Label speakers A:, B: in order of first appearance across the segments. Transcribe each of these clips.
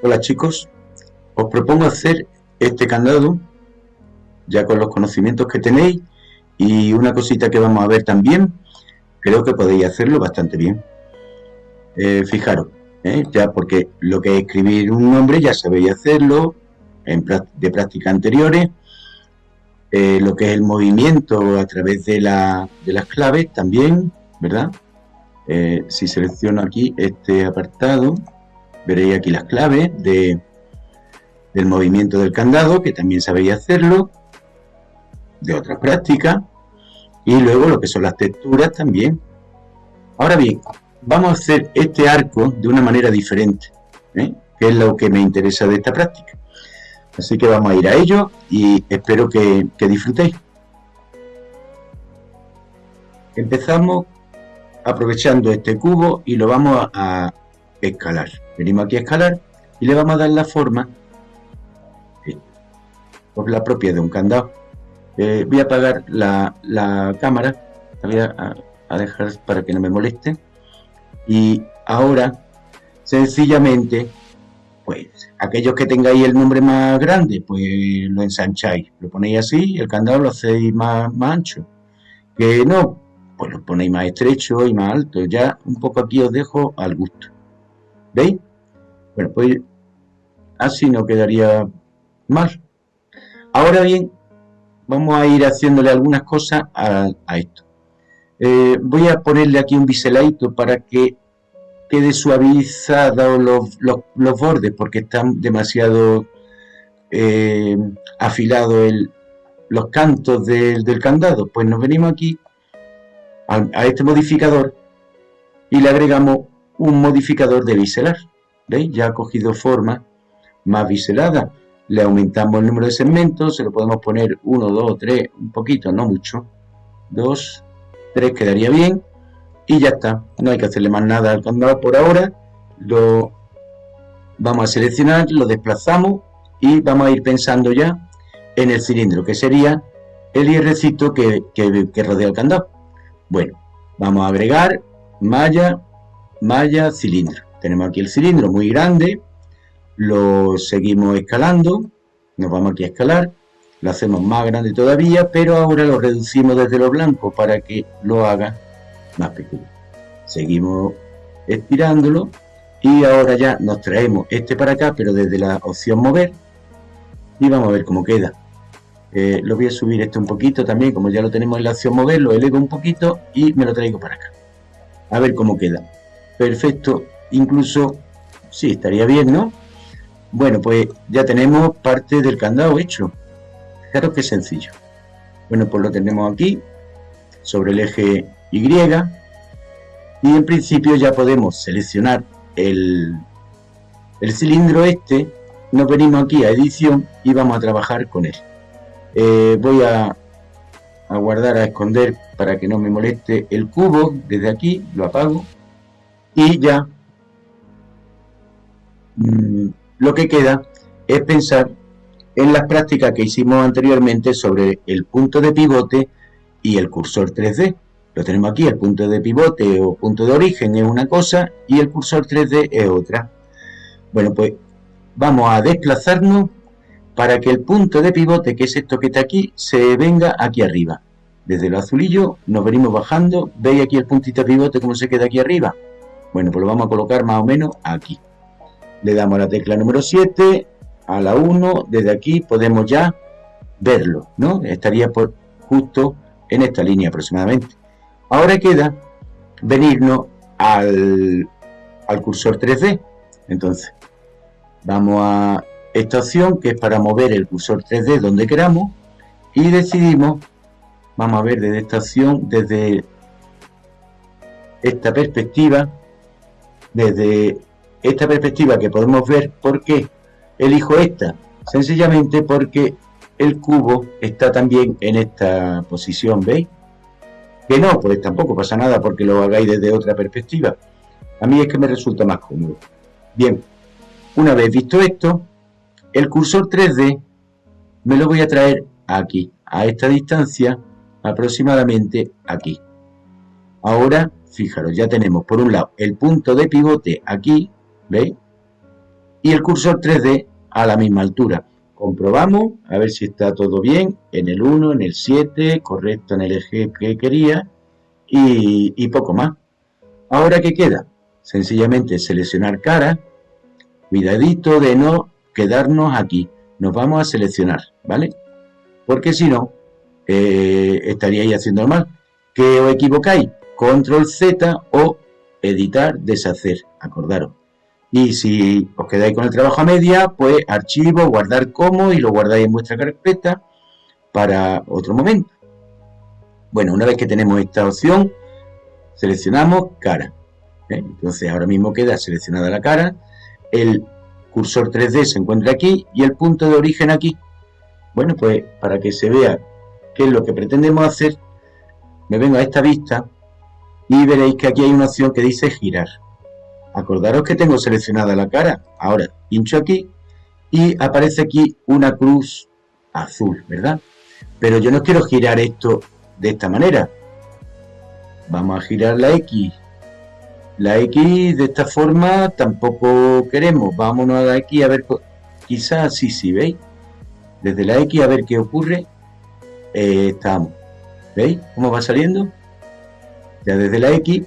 A: Hola chicos, os propongo hacer este candado ya con los conocimientos que tenéis y una cosita que vamos a ver también, creo que podéis hacerlo bastante bien. Eh, fijaros, ¿eh? ya porque lo que es escribir un nombre ya sabéis hacerlo en, de prácticas anteriores, eh, lo que es el movimiento a través de, la, de las claves también, ¿verdad? si selecciono aquí este apartado, veréis aquí las claves de, del movimiento del candado, que también sabéis hacerlo, de otras prácticas, y luego lo que son las texturas también. Ahora bien, vamos a hacer este arco de una manera diferente, ¿eh? que es lo que me interesa de esta práctica. Así que vamos a ir a ello y espero que, que disfrutéis. Empezamos aprovechando este cubo y lo vamos a escalar. Venimos aquí a escalar y le vamos a dar la forma por la propia de un candado. Eh, voy a apagar la, cámara, la voy a, dejar para que no me moleste. Y ahora, sencillamente, pues aquellos que tengáis el nombre más grande, pues lo ensancháis, lo ponéis así, el candado lo hacéis más, más ancho. Que no, pues lo ponéis más estrecho y más alto. Ya un poco aquí os dejo al gusto. ¿Veis? Bueno, pues así no quedaría mal. Ahora bien, vamos a ir haciéndole algunas cosas a, esto. Eh, voy a ponerle aquí un biseladito para que quede suavizado los, los, bordes porque están demasiado eh, afilados los cantos del, candado. Pues nos venimos aquí a, a, este modificador y le agregamos un modificador de biselar. ¿Veis? Ya ha cogido forma más biselada le aumentamos el número de segmentos, se lo podemos poner 1, 2, 3, un poquito, no mucho, 2, 3 quedaría bien y ya está, no hay que hacerle más nada al candado por ahora, lo vamos a seleccionar, lo desplazamos y vamos a ir pensando ya en el cilindro, que sería el hierrecito que, que rodea el candado. Bueno, vamos a agregar malla, malla, cilindro. Tenemos aquí el cilindro muy grande, lo seguimos escalando, nos vamos aquí a escalar, lo hacemos más grande todavía, pero ahora lo reducimos desde lo blanco para que lo haga más pequeño. Seguimos estirándolo y ahora ya nos traemos este para acá, pero desde la opción mover y vamos a ver cómo queda. Eh, lo voy a subir esto un poquito también, como ya lo tenemos en la opción mover, lo elevo un poquito y me lo traigo para acá. A ver cómo queda. Perfecto, incluso, sí, estaría bien, ¿no? Bueno, pues ya tenemos parte del candado hecho. Claro que sencillo. Bueno, pues lo tenemos aquí, sobre el eje Y. Y en principio ya podemos seleccionar el, el cilindro este. Nos venimos aquí a edición y vamos a trabajar con él. Eh, voy a, a guardar, a esconder para que no me moleste el cubo. Desde aquí lo apago. Y ya... Mm, lo que queda es pensar en las prácticas que hicimos anteriormente sobre el punto de pivote y el cursor 3D. Lo tenemos aquí, el punto de pivote o punto de origen es una cosa y el cursor 3D es otra. Bueno, pues vamos a desplazarnos para que el punto de pivote, que es esto que está aquí, se venga aquí arriba. Desde el azulillo nos venimos bajando. ¿Veis aquí el puntito de pivote cómo se queda aquí arriba? Bueno, pues lo vamos a colocar más o menos aquí le damos la tecla número 7, a la 1, desde aquí podemos ya verlo, ¿no? Estaría por justo en esta línea aproximadamente. Ahora queda venirnos al, al cursor 3D. Entonces, vamos a esta opción que es para mover el cursor 3D donde queramos y decidimos, vamos a ver desde esta opción, desde esta perspectiva, desde esta perspectiva que podemos ver, ¿por qué elijo esta? Sencillamente porque el cubo está también en esta posición, ¿veis? Que no, pues tampoco pasa nada porque lo hagáis desde otra perspectiva. A mí es que me resulta más cómodo. Bien, una vez visto esto, el cursor 3D me lo voy a traer aquí, a esta distancia, aproximadamente aquí. Ahora, fijaros, ya tenemos por un lado el punto de pivote aquí, ¿Veis? y el cursor 3D a la misma altura. Comprobamos a ver si está todo bien en el 1, en el 7, correcto en el eje que quería y, poco más. Ahora, ¿qué queda? Sencillamente seleccionar cara, cuidadito de no quedarnos aquí. Nos vamos a seleccionar, ¿vale? Porque si no, eh, estaríais haciendo mal. ¿Que os equivocáis? Control Z o editar, deshacer, acordaros. Y si os quedáis con el trabajo a media, pues archivo, guardar como y lo guardáis en vuestra carpeta para otro momento. Bueno, una vez que tenemos esta opción, seleccionamos cara. ¿eh? Entonces ahora mismo queda seleccionada la cara, el cursor 3D se encuentra aquí y el punto de origen aquí. Bueno, pues para que se vea qué es lo que pretendemos hacer, me vengo a esta vista y veréis que aquí hay una opción que dice girar. Acordaros que tengo seleccionada la cara. Ahora pincho aquí y aparece aquí una cruz azul, ¿verdad? Pero yo no quiero girar esto de esta manera. Vamos a girar la X la X de esta forma tampoco queremos. Vámonos a la X a ver, quizás sí, sí, ¿veis? Desde la X a ver qué ocurre. Eh, estamos. ¿Veis cómo va saliendo? Ya desde la X,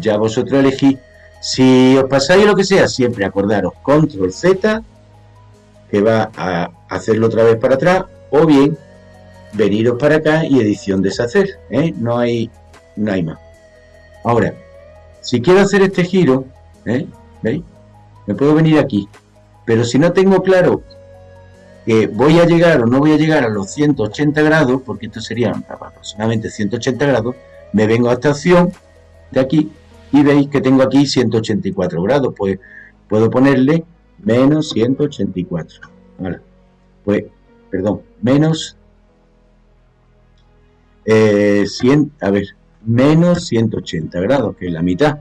A: ya vosotros elegís. Si os pasáis lo que sea, siempre acordaros control Z, que va a hacerlo otra vez para atrás, o bien veniros para acá y edición deshacer. ¿eh? No, hay, no hay más. Ahora, si quiero hacer este giro, ¿eh? ¿veis? Me puedo venir aquí. Pero si no tengo claro que voy a llegar o no voy a llegar a los 180 grados, porque esto sería aproximadamente 180 grados, me vengo a esta opción de aquí y veis que tengo aquí 184 grados. Pues puedo ponerle menos 184. Vale. Pues, perdón, menos eh, 100, a ver, menos 180 grados, que es la mitad.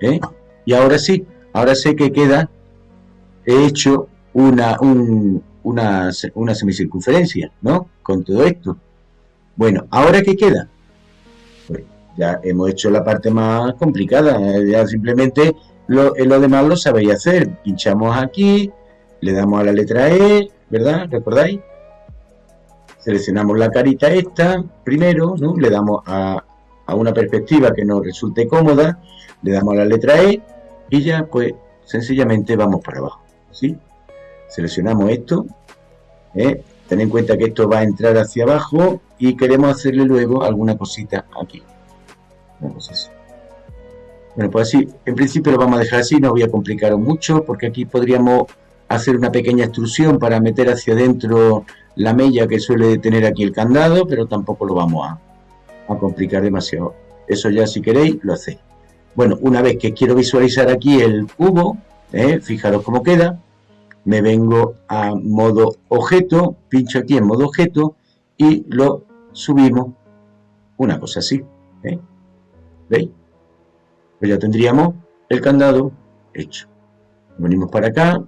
A: ¿eh? Y ahora sí, ahora sé que queda hecho una, una, una semicircunferencia, ¿no? Con todo esto. Bueno, ¿ahora qué queda? Ya hemos hecho la parte más complicada, ya simplemente lo, lo demás lo sabéis hacer. Pinchamos aquí, le damos a la letra E, ¿verdad? ¿Recordáis? Seleccionamos la carita esta primero, ¿no? Le damos a, a una perspectiva que nos resulte cómoda, le damos a la letra E y ya pues sencillamente vamos para abajo. ¿sí? Seleccionamos esto, ¿eh? ten en cuenta que esto va a entrar hacia abajo y queremos hacerle luego alguna cosita aquí. Bueno, pues así, en principio lo vamos a dejar así, no voy a complicar mucho porque aquí podríamos hacer una pequeña extrusión para meter hacia adentro la mella que suele tener aquí el candado, pero tampoco lo vamos a, complicar demasiado. Eso ya si queréis lo hacéis. Bueno, una vez que quiero visualizar aquí el cubo, ¿eh? fijaros cómo queda, me vengo a modo objeto, pincho aquí en modo objeto y lo subimos una cosa así. Pues ya tendríamos el candado hecho. Venimos para acá,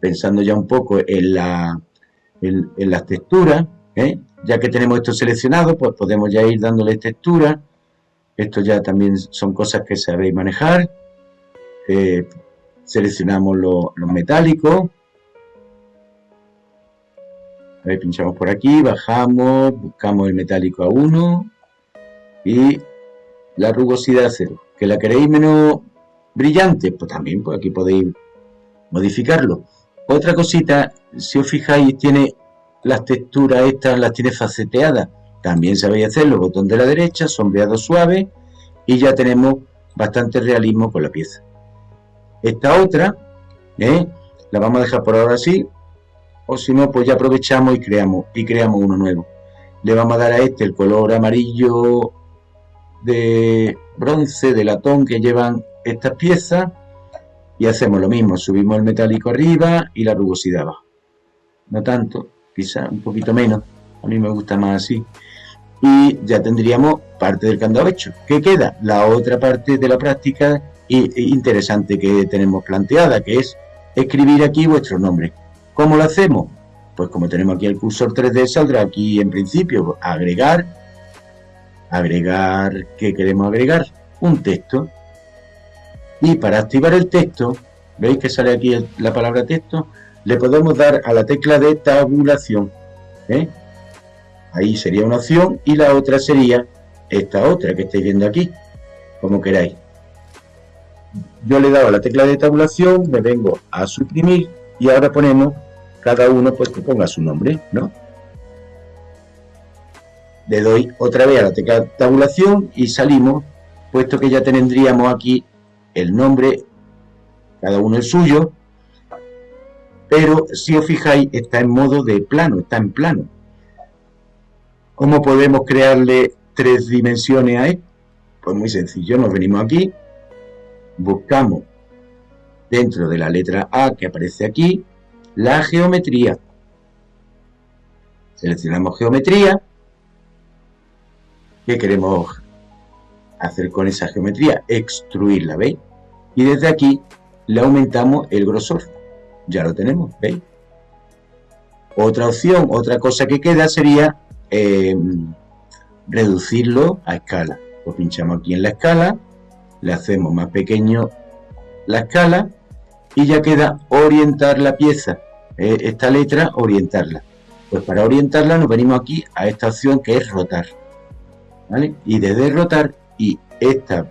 A: pensando ya un poco en, la, en, en las texturas, ¿eh? Ya que tenemos esto seleccionado, pues podemos ya ir dándole textura. Esto ya también son cosas que sabéis manejar. Eh, seleccionamos los metálicos. A pinchamos por aquí, bajamos, buscamos el metálico a 1 y la rugosidad 0. ¿Que la queréis menos brillante? Pues también, pues aquí podéis modificarlo. Otra cosita, si os fijáis, tiene las texturas estas las tiene faceteadas. También sabéis hacerlo, botón de la derecha, sombreado suave y ya tenemos bastante realismo con la pieza. Esta otra, ¿eh? la vamos a dejar por ahora así, o si no, pues ya aprovechamos y creamos, y creamos uno nuevo. Le vamos a dar a este el color amarillo de bronce, de latón que llevan estas piezas y hacemos lo mismo, subimos el metálico arriba y la rugosidad abajo. No tanto, quizá un poquito menos, a mí me gusta más así. Y ya tendríamos parte del candado hecho. ¿Qué queda? La otra parte de la práctica interesante que tenemos planteada, que es escribir aquí vuestro nombre. ¿Cómo lo hacemos? Pues como tenemos aquí el cursor 3D, saldrá aquí en principio agregar, agregar, ¿qué queremos agregar? Un texto. Y para activar el texto, ¿Veis que sale aquí la palabra texto? Le podemos dar a la tecla de tabulación. ¿eh? Ahí sería una opción y la otra sería esta otra que estáis viendo aquí, como queráis. Yo le he dado a la tecla de tabulación, me vengo a suprimir y ahora ponemos cada uno pues que ponga su nombre, ¿no? Le doy otra vez a la tecla tabulación y salimos, puesto que ya tendríamos aquí el nombre, cada uno el suyo, pero si os fijáis está en modo de plano, está en plano. ¿Cómo podemos crearle tres dimensiones a él? Pues muy sencillo, nos venimos aquí, buscamos dentro de la letra A que aparece aquí, la geometría. Seleccionamos geometría. ¿Qué queremos hacer con esa geometría? Extruirla, ¿veis? Y desde aquí le aumentamos el grosor. Ya lo tenemos, ¿veis? Otra opción, otra cosa que queda sería em, reducirlo a escala. Lo pinchamos aquí en la escala, le hacemos más pequeño la escala y ya queda orientar la pieza, eh, esta letra orientarla. Pues para orientarla nos venimos aquí a esta opción que es rotar. Y desde rotar y este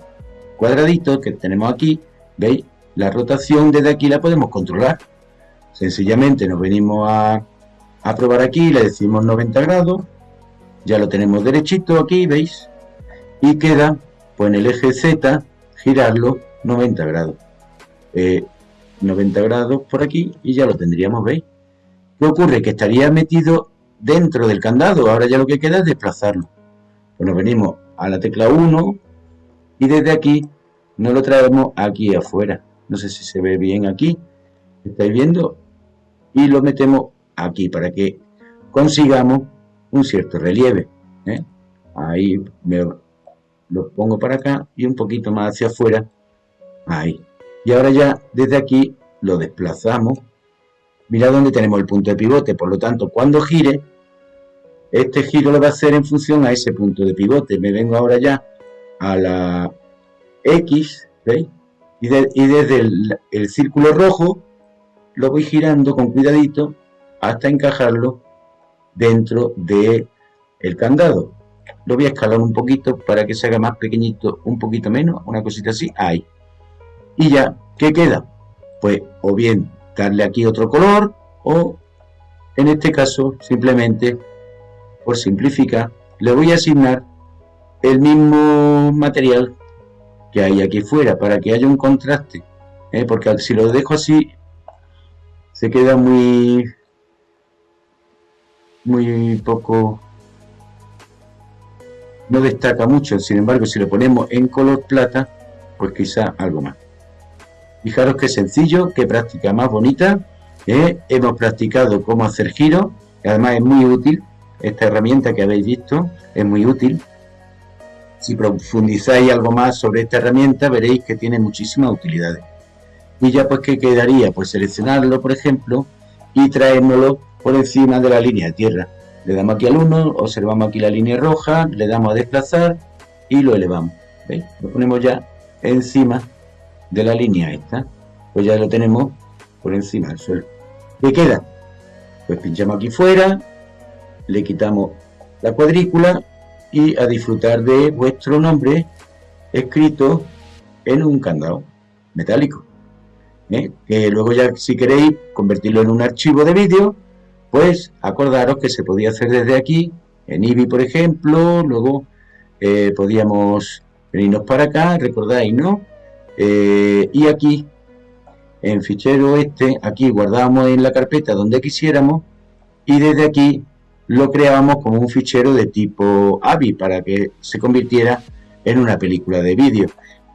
A: cuadradito que tenemos aquí, ¿veis? La rotación desde aquí la podemos controlar. Sencillamente nos venimos a, a probar aquí, le decimos 90 grados, ya lo tenemos derechito aquí, ¿veis? Y queda, pues en el eje Z, girarlo 90 grados. 90 eh, grados por aquí y ya lo tendríamos, ¿veis? ¿Qué ocurre? Que estaría metido dentro del candado, ahora ya lo que queda es desplazarlo. Pues nos venimos a la tecla 1 y desde aquí nos lo traemos aquí afuera. No sé si se ve bien aquí, ¿estáis viendo? Y lo metemos aquí para que consigamos un cierto relieve. ¿eh? Ahí me lo pongo para acá y un poquito más hacia afuera. Ahí. Y ahora ya desde aquí lo desplazamos. Mira dónde tenemos el punto de pivote. Por lo tanto, cuando gire, este giro lo va a hacer en función a ese punto de pivote. Me vengo ahora ya a la X, ¿veis? Y, desde el, círculo rojo lo voy girando con cuidadito hasta encajarlo dentro del el candado. Lo voy a escalar un poquito para que se haga más pequeñito, un poquito menos, una cosita así, ahí. Y ya, ¿qué queda? Pues o bien darle aquí otro color o en este caso simplemente por simplificar le voy a asignar el mismo material que hay aquí fuera para que haya un contraste ¿eh? porque si lo dejo así se queda muy muy poco no destaca mucho sin embargo si lo ponemos en color plata pues quizá algo más Fijaros qué sencillo, qué práctica más bonita. ¿eh? Hemos practicado cómo hacer giros, además es muy útil. Esta herramienta que habéis visto es muy útil. Si profundizáis algo más sobre esta herramienta, veréis que tiene muchísimas utilidades. Y ya pues, ¿qué quedaría? Pues seleccionarlo, por ejemplo, y traérnoslo por encima de la línea de tierra. Le damos aquí al 1, observamos aquí la línea roja, le damos a desplazar y lo elevamos. ¿Veis? Lo ponemos ya encima de la línea esta, pues ya lo tenemos por encima del suelo. ¿Qué queda? Pues pinchamos aquí fuera, le quitamos la cuadrícula y a disfrutar de vuestro nombre escrito en un candado metálico. ¿eh? Que luego ya si queréis convertirlo en un archivo de vídeo, pues acordaros que se podía hacer desde aquí, en IBI por ejemplo, luego eh, podíamos venirnos para acá, recordáis, ¿no? Eh, y aquí, en fichero este, aquí guardábamos en la carpeta donde quisiéramos y desde aquí lo creábamos como un fichero de tipo AVI para que se convirtiera en una película de vídeo.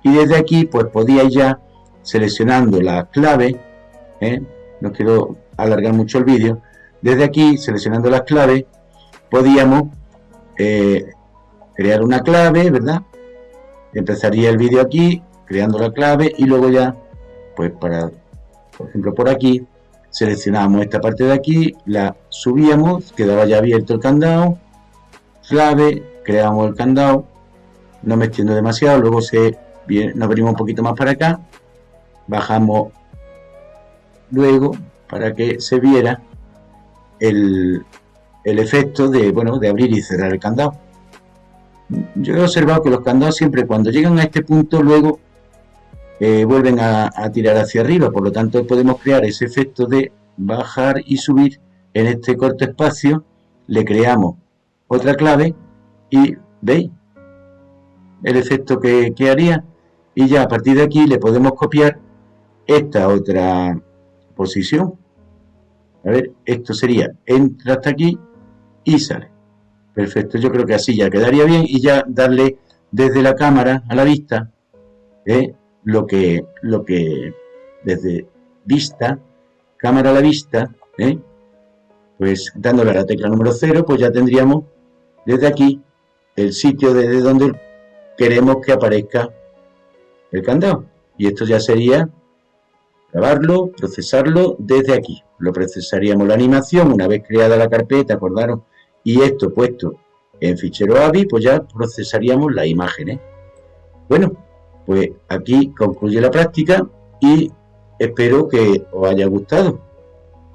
A: Y desde aquí pues podíais ya seleccionando la clave, ¿eh? no quiero alargar mucho el vídeo, desde aquí seleccionando las claves podíamos eh, crear una clave, ¿verdad? Empezaría el vídeo aquí, creando la clave y luego ya, pues para, por ejemplo por aquí, seleccionamos esta parte de aquí, la subíamos, quedaba ya abierto el candado, clave, creamos el candado, no me extiendo demasiado, luego se nos venimos un poquito más para acá, bajamos luego para que se viera el, el efecto de, bueno, de abrir y cerrar el candado. Yo he observado que los candados siempre cuando llegan a este punto luego eh, vuelven a, tirar hacia arriba, por lo tanto podemos crear ese efecto de bajar y subir en este corto espacio, le creamos otra clave y veis el efecto que, que haría y ya a partir de aquí le podemos copiar esta otra posición. A ver, esto sería, entra hasta aquí y sale. Perfecto, yo creo que así ya quedaría bien y ya darle desde la cámara a la vista ¿eh? Lo, que, lo que desde vista, cámara a la vista, ¿eh? pues dándole a la tecla número 0, pues ya tendríamos desde aquí el sitio desde donde queremos que aparezca el candado. Y esto ya sería grabarlo, procesarlo desde aquí. Lo procesaríamos la animación una vez creada la carpeta, acordaron, y esto puesto en fichero AVI, pues ya procesaríamos las imágenes. Bueno, pues aquí concluye la práctica y espero que os haya gustado.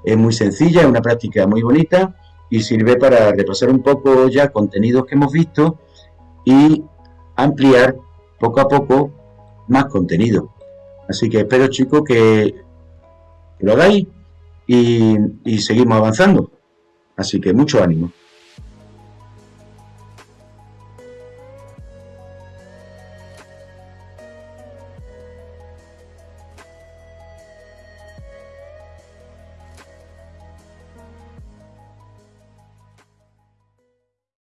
A: Es muy sencilla, es una práctica muy bonita y sirve para repasar un poco ya contenidos que hemos visto y ampliar poco a poco más contenido. Así que espero chicos que lo hagáis y, y seguimos avanzando. Así que mucho ánimo.